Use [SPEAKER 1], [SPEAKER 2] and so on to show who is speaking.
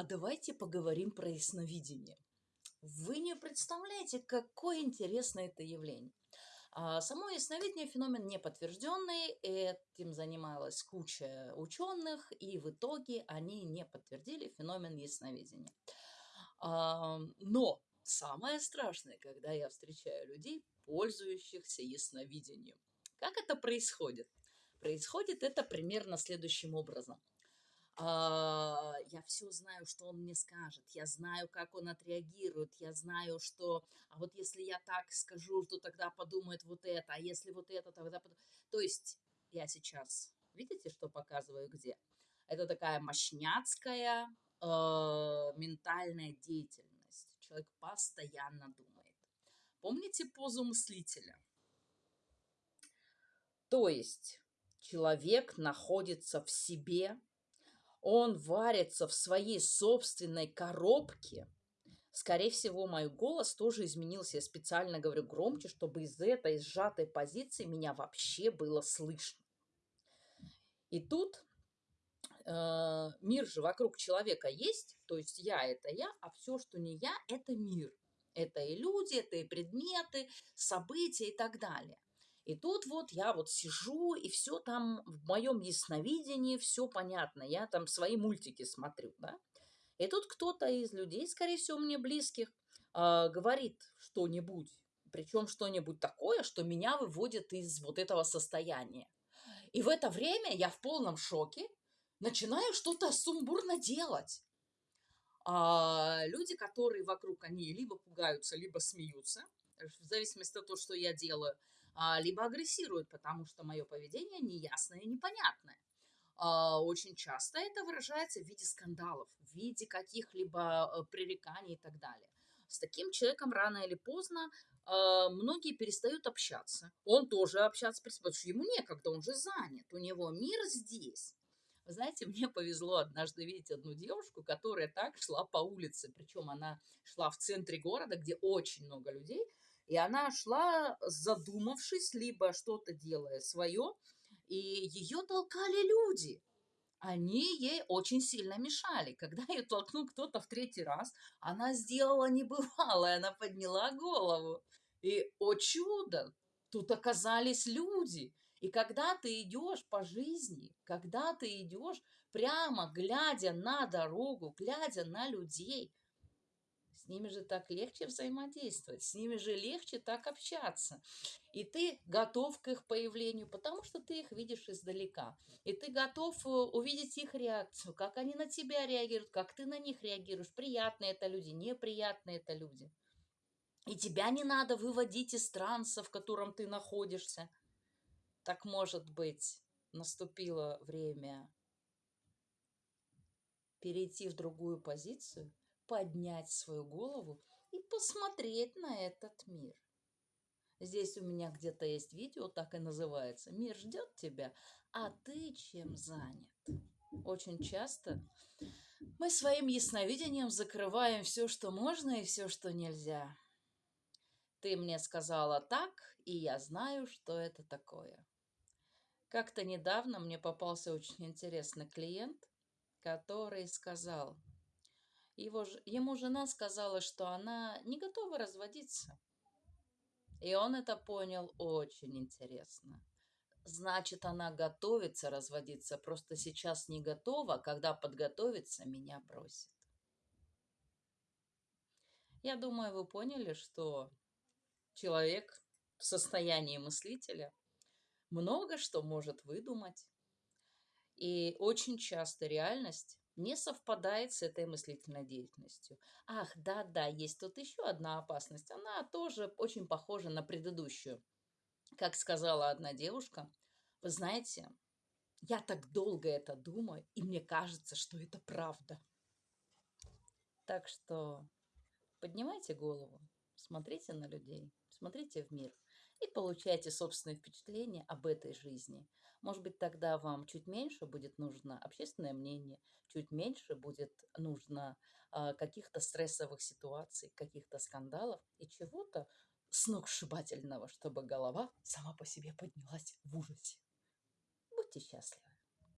[SPEAKER 1] А давайте поговорим про ясновидение. Вы не представляете, какое интересное это явление. А само ясновидение феномен не подтвержденный, этим занималась куча ученых, и в итоге они не подтвердили феномен ясновидения. А, но самое страшное, когда я встречаю людей, пользующихся ясновидением. Как это происходит? Происходит это примерно следующим образом. А, я все знаю, что он мне скажет, я знаю, как он отреагирует, я знаю, что, а вот если я так скажу, то тогда подумает вот это, а если вот это, тогда подумает. То есть я сейчас, видите, что показываю где? Это такая мощняцкая э, ментальная деятельность. Человек постоянно думает. Помните позу мыслителя? То есть человек находится в себе, он варится в своей собственной коробке. Скорее всего, мой голос тоже изменился. Я специально говорю громче, чтобы из этой сжатой позиции меня вообще было слышно. И тут э, мир же вокруг человека есть, то есть я – это я, а все, что не я – это мир. Это и люди, это и предметы, события и так далее. И тут вот я вот сижу, и все там в моем ясновидении, все понятно. Я там свои мультики смотрю, да. И тут кто-то из людей, скорее всего, мне близких, э, говорит что-нибудь, причем что-нибудь такое, что меня выводит из вот этого состояния. И в это время я в полном шоке начинаю что-то сумбурно делать. А люди, которые вокруг, они либо пугаются, либо смеются, в зависимости от того, что я делаю – а, либо агрессируют, потому что мое поведение неясное и непонятное. А, очень часто это выражается в виде скандалов, в виде каких-либо э, пререканий и так далее. С таким человеком рано или поздно а, многие перестают общаться. Он тоже общаться перестает, потому что ему некогда, он же занят, у него мир здесь. Знаете, мне повезло однажды видеть одну девушку, которая так шла по улице, причем она шла в центре города, где очень много людей, и она шла, задумавшись, либо что-то делая свое, и ее толкали люди. Они ей очень сильно мешали. Когда ее толкнул кто-то в третий раз, она сделала небывалое, она подняла голову. И, о чудо, тут оказались люди. И когда ты идешь по жизни, когда ты идешь прямо глядя на дорогу, глядя на людей, ними же так легче взаимодействовать, с ними же легче так общаться. И ты готов к их появлению, потому что ты их видишь издалека. И ты готов э, увидеть их реакцию, как они на тебя реагируют, как ты на них реагируешь. Приятные это люди, неприятные это люди. И тебя не надо выводить из транса, в котором ты находишься. Так может быть, наступило время перейти в другую позицию – поднять свою голову и посмотреть на этот мир. Здесь у меня где-то есть видео, так и называется. Мир ждет тебя, а ты чем занят? Очень часто мы своим ясновидением закрываем все, что можно и все, что нельзя. Ты мне сказала так, и я знаю, что это такое. Как-то недавно мне попался очень интересный клиент, который сказал – его, ему жена сказала, что она не готова разводиться. И он это понял очень интересно. Значит, она готовится разводиться, просто сейчас не готова, когда подготовится, меня бросит. Я думаю, вы поняли, что человек в состоянии мыслителя много что может выдумать. И очень часто реальность не совпадает с этой мыслительной деятельностью. Ах, да-да, есть тут еще одна опасность. Она тоже очень похожа на предыдущую. Как сказала одна девушка, вы знаете, я так долго это думаю, и мне кажется, что это правда. Так что поднимайте голову, смотрите на людей, смотрите в мир и получайте собственные впечатления об этой жизни. Может быть, тогда вам чуть меньше будет нужно общественное мнение, чуть меньше будет нужно э, каких-то стрессовых ситуаций, каких-то скандалов и чего-то сногсшибательного, чтобы голова сама по себе поднялась в ужасе. Будьте счастливы.